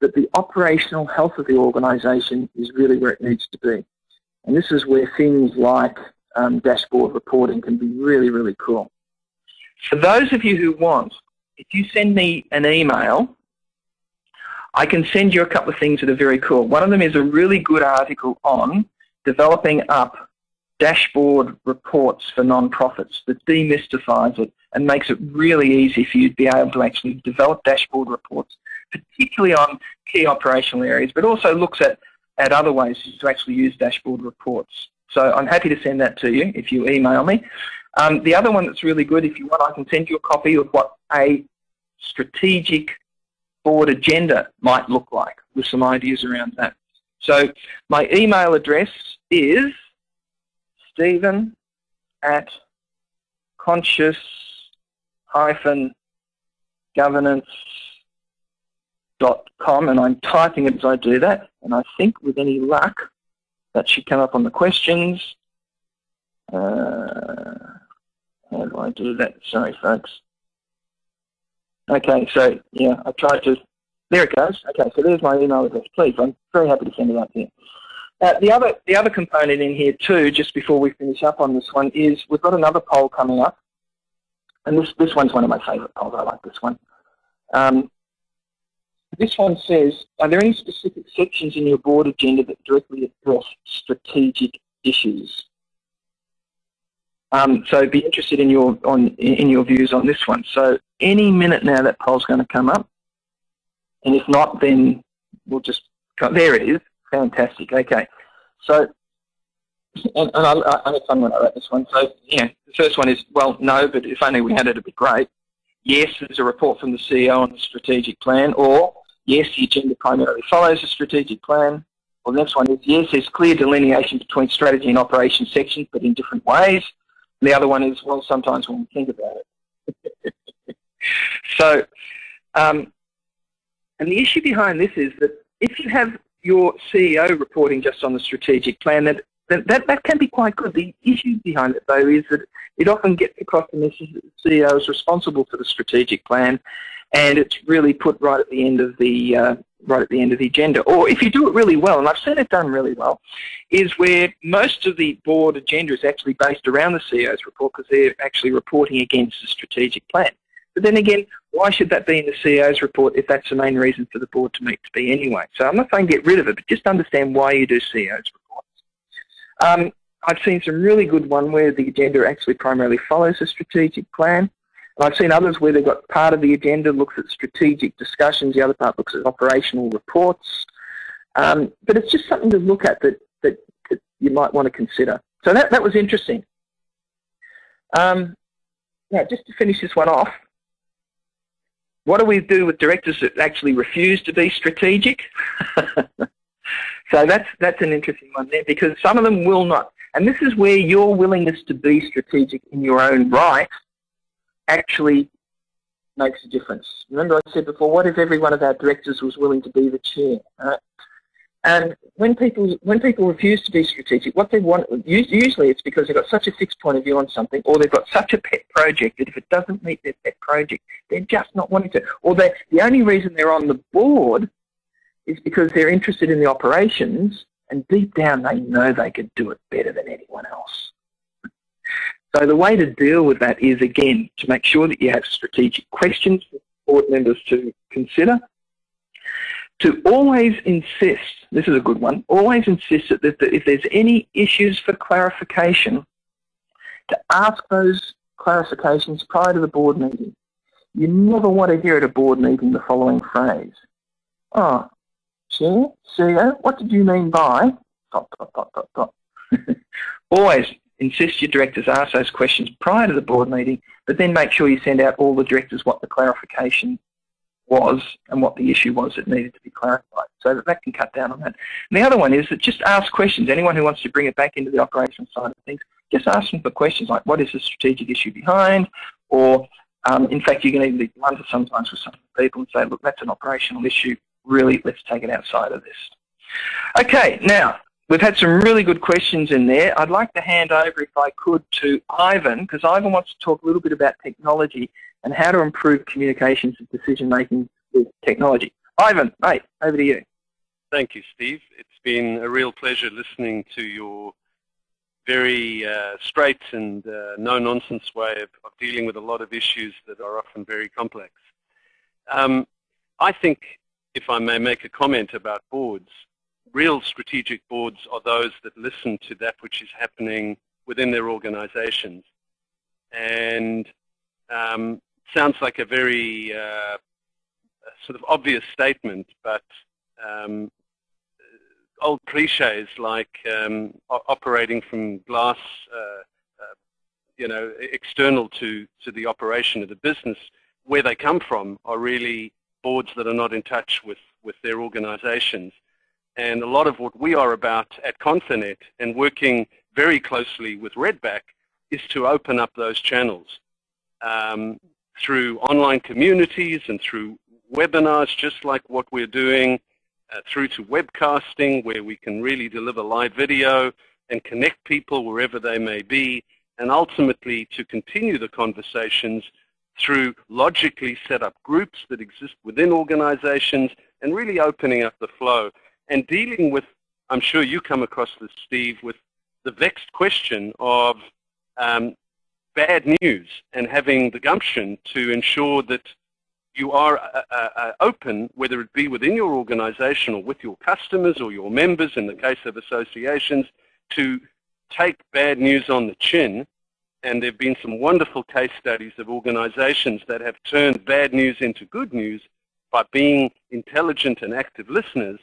that the operational health of the organisation is really where it needs to be. And this is where things like um, dashboard reporting can be really, really cool. For those of you who want, if you send me an email I can send you a couple of things that are very cool. One of them is a really good article on developing up dashboard reports for non-profits that demystifies it and makes it really easy for you to be able to actually develop dashboard reports, particularly on key operational areas, but also looks at, at other ways to actually use dashboard reports. So I'm happy to send that to you if you email me. Um, the other one that's really good, if you want, I can send you a copy of what a strategic board agenda might look like with some ideas around that. So my email address is stephen at conscious hyphen governance.com and I'm typing it as I do that and I think with any luck that should come up on the questions. Uh, how do I do that? Sorry folks. Okay, so yeah, I tried to, there it goes. Okay, so there's my email address. Please, I'm very happy to send it out to you. Uh, the other the other component in here too, just before we finish up on this one, is we've got another poll coming up, and this this one's one of my favourite polls. I like this one. Um, this one says, are there any specific sections in your board agenda that directly address strategic issues? Um, so be interested in your on in your views on this one. So any minute now that poll's going to come up. And if not, then we'll just, there it is. Fantastic. Okay. So, and, and I, I had fun when I wrote this one. So, yeah, the first one is, well, no, but if only we had it, it'd be great. Yes, there's a report from the CEO on the strategic plan. Or, yes, the agenda primarily follows the strategic plan. Well, the next one is, yes, there's clear delineation between strategy and operations sections, but in different ways. And the other one is, well, sometimes when we think about it. So, um, and the issue behind this is that if you have your CEO reporting just on the strategic plan, that, that, that, can be quite good. The issue behind it, though, is that it often gets across the message that the CEO is responsible for the strategic plan, and it's really put right at the end of the uh, right at the end of the agenda. Or if you do it really well, and I've seen it done really well, is where most of the board agenda is actually based around the CEO's report because they're actually reporting against the strategic plan. But then again, why should that be in the CEO's report if that's the main reason for the board to meet to be anyway? So I'm not saying get rid of it, but just understand why you do CEO's reports. Um, I've seen some really good one where the agenda actually primarily follows a strategic plan. I've seen others where they've got part of the agenda looks at strategic discussions, the other part looks at operational reports. Um, but it's just something to look at that, that, that you might want to consider. So that, that was interesting. Um, now, just to finish this one off, what do we do with directors that actually refuse to be strategic? so that's, that's an interesting one there because some of them will not. And this is where your willingness to be strategic in your own right actually makes a difference. Remember I said before, what if every one of our directors was willing to be the chair? Right? And when people when people refuse to be strategic, what they want usually it's because they've got such a fixed point of view on something, or they've got such a pet project that if it doesn't meet their pet project, they're just not wanting to. Or they the only reason they're on the board is because they're interested in the operations, and deep down they know they could do it better than anyone else. So the way to deal with that is again to make sure that you have strategic questions for board members to consider to always insist, this is a good one, always insist that, if there's any issues for clarification, to ask those clarifications prior to the board meeting. You never want to hear at a board meeting the following phrase. Oh, Chair, CEO, what did you mean by dot, dot, dot, dot, dot. Always insist your directors ask those questions prior to the board meeting, but then make sure you send out all the directors what the clarification was and what the issue was that needed to be clarified. So that, that can cut down on that. And the other one is that just ask questions. Anyone who wants to bring it back into the operational side of things, just ask them for questions like what is the strategic issue behind or um, in fact you can even be blunt sometimes with some people and say look that's an operational issue really let's take it outside of this. Okay now We've had some really good questions in there. I'd like to hand over, if I could, to Ivan, because Ivan wants to talk a little bit about technology and how to improve communications and decision making with technology. Ivan, mate, over to you. Thank you, Steve. It's been a real pleasure listening to your very uh, straight and uh, no-nonsense way of, of, dealing with a lot of issues that are often very complex. Um, I think, if I may make a comment about boards, real strategic boards are those that listen to that which is happening within their organizations. And um, sounds like a very uh, sort of obvious statement, but um, old cliches like um, operating from glass, uh, uh, you know, external to, to the operation of the business, where they come from are really boards that are not in touch with, with their organizations. And a lot of what we are about at Confinet and working very closely with Redback is to open up those channels um, through online communities and through webinars, just like what we're doing, uh, through to webcasting, where we can really deliver live video and connect people wherever they may be, and ultimately to continue the conversations through logically set up groups that exist within organizations and really opening up the flow and dealing with, I'm sure you come across this, Steve, with the vexed question of um, bad news and having the gumption to ensure that you are uh, uh, uh, open, whether it be within your organization or with your customers or your members in the case of associations, to take bad news on the chin. And there have been some wonderful case studies of organizations that have turned bad news into good news by being intelligent and active listeners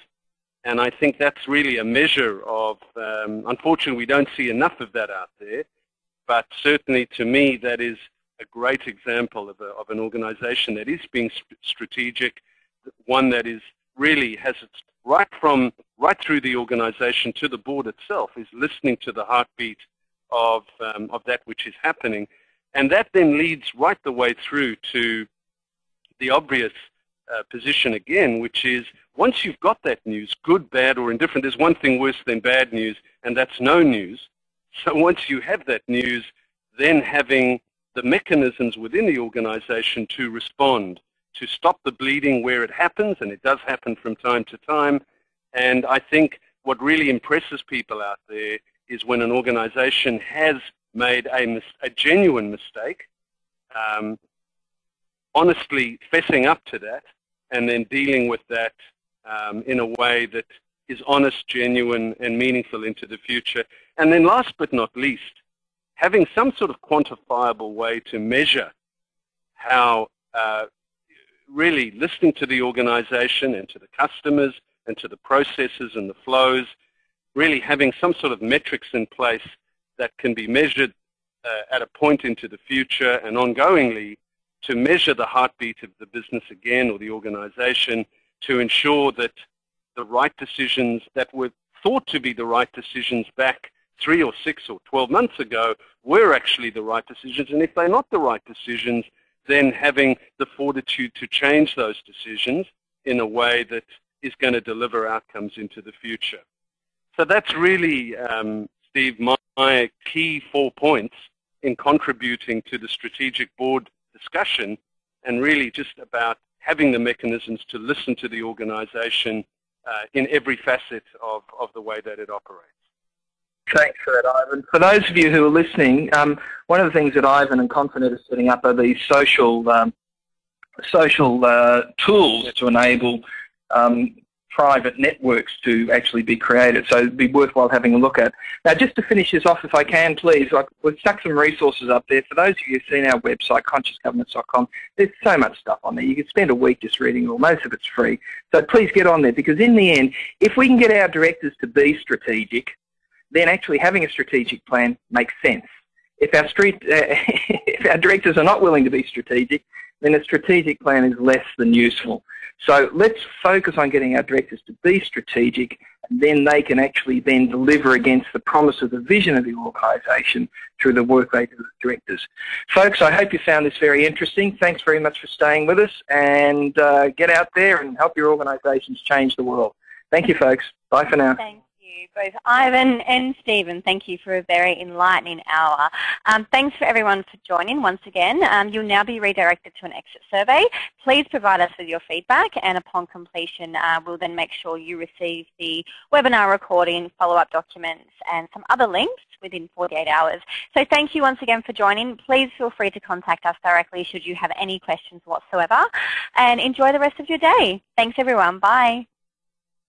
and I think that's really a measure of, um, unfortunately, we don't see enough of that out there. But certainly to me, that is a great example of, a, of an organization that is being strategic, one that is really has its right from right through the organization to the board itself is listening to the heartbeat of um, of that which is happening, and that then leads right the way through to the obvious uh, position again, which is once you've got that news, good, bad, or indifferent, there's one thing worse than bad news, and that's no news. So once you have that news, then having the mechanisms within the organization to respond, to stop the bleeding where it happens, and it does happen from time to time. And I think what really impresses people out there is when an organization has made a, a genuine mistake, um, honestly fessing up to that, and then dealing with that um, in a way that is honest, genuine, and meaningful into the future. And then last but not least, having some sort of quantifiable way to measure how uh, really listening to the organization and to the customers and to the processes and the flows, really having some sort of metrics in place that can be measured uh, at a point into the future and ongoingly to measure the heartbeat of the business again or the organization to ensure that the right decisions that were thought to be the right decisions back three or six or 12 months ago were actually the right decisions. And if they're not the right decisions, then having the fortitude to change those decisions in a way that is going to deliver outcomes into the future. So that's really, um, Steve, my, my key four points in contributing to the strategic board discussion and really just about having the mechanisms to listen to the organization uh, in every facet of, of the way that it operates. Thanks for that, Ivan. For those of you who are listening, um, one of the things that Ivan and Confinet are setting up are these social um, social uh, tools to enable um, private networks to actually be created. So it'd be worthwhile having a look at. Now, just to finish this off, if I can, please, like, we've stuck some resources up there. For those of you who've seen our website, consciousgovernance.com, there's so much stuff on there. You could spend a week just reading all. Most of it's free. So please get on there because in the end, if we can get our directors to be strategic, then actually having a strategic plan makes sense. If our, street, uh, if our directors are not willing to be strategic, then a strategic plan is less than useful. So let's focus on getting our directors to be strategic and then they can actually then deliver against the promise of the vision of the organisation through the work they do as directors. Folks, I hope you found this very interesting. Thanks very much for staying with us and uh, get out there and help your organisations change the world. Thank you folks. Bye for now. Thanks both Ivan and Stephen. Thank you for a very enlightening hour. Um, thanks for everyone for joining once again. Um, you'll now be redirected to an exit survey. Please provide us with your feedback and upon completion uh, we'll then make sure you receive the webinar recording, follow-up documents and some other links within 48 hours. So thank you once again for joining. Please feel free to contact us directly should you have any questions whatsoever and enjoy the rest of your day. Thanks everyone. Bye.